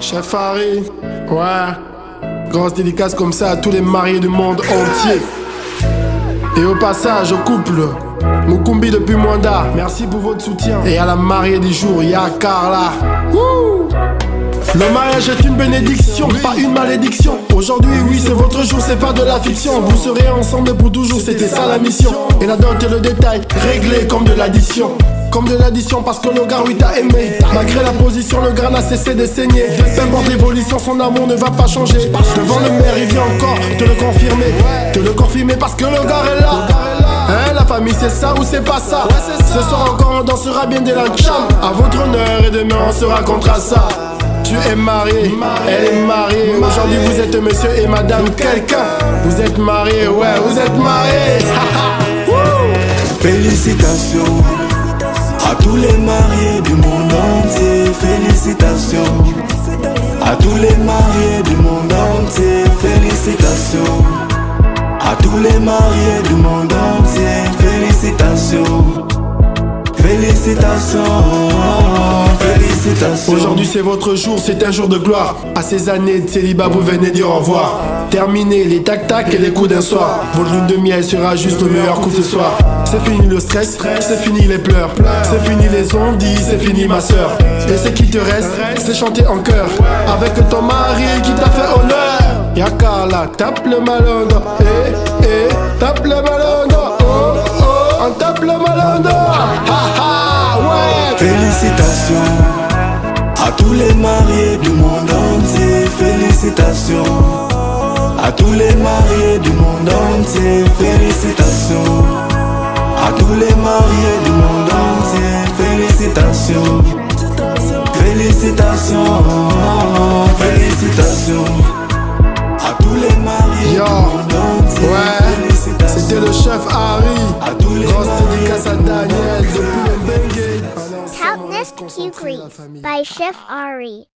Chef Harry, ouais. Grosse dédicace comme ça à tous les mariés du monde entier. Et au passage, au couple, Mukumbi depuis Mwanda, merci pour votre soutien. Et à la mariée du jour, ya Carla. Le mariage est une bénédiction, pas une malédiction. Aujourd'hui, oui, c'est votre jour, c'est pas de la fiction. Vous serez ensemble pour toujours, c'était ça la mission. Et la dot et le détail, réglé comme de l'addition. Comme de l'addition parce que le gars oui t'a aimé. Malgré la position le gars n'a cessé de saigner. Peu importe l'évolution son amour ne va pas changer. Devant le maire il vient encore te le confirmer. Te le confirmer parce que le gars est là. Hein, la famille c'est ça ou c'est pas ça? Ce soir encore on dansera bien de la cham À votre honneur et demain on se racontera ça. Tu es marié, elle est mariée. Aujourd'hui vous êtes monsieur et madame quelqu'un. Vous êtes mariés, ouais vous êtes mariés Félicitations félicitations. À tous les mariés du monde entier, félicitations. À tous les mariés du monde entier, félicitations. Félicitations, félicitations. Aujourd'hui c'est votre jour, c'est un jour de gloire. À ces années de célibat, vous venez dire au revoir. Terminez les tac-tac et les coups d'un soir. Votre lune de miel sera juste le meilleur coup ce soir. C'est fini le stress, c'est fini les pleurs. C'est fini les ondits, c'est fini ma soeur. Et ce qui te reste, c'est chanter en chœur. Avec ton mari qui t'a fait honneur. Yakala, tape le malongo. Eh, eh, tape le malongo. Oh, oh, on tape le malongo. Ha, ha, ouais. Félicitations à tous les mariés du monde entier, félicitations. À tous les mariés du monde entier, félicitations. À tous les mariés du monde entier, félicitations. Félicitations, félicitations. À tous les mariés Yo, du monde entier, ouais, félicitations. c'était le chef Harry. À tous les Grosse mariés dédicace à du monde Daniel Q Grease by Chef Ari.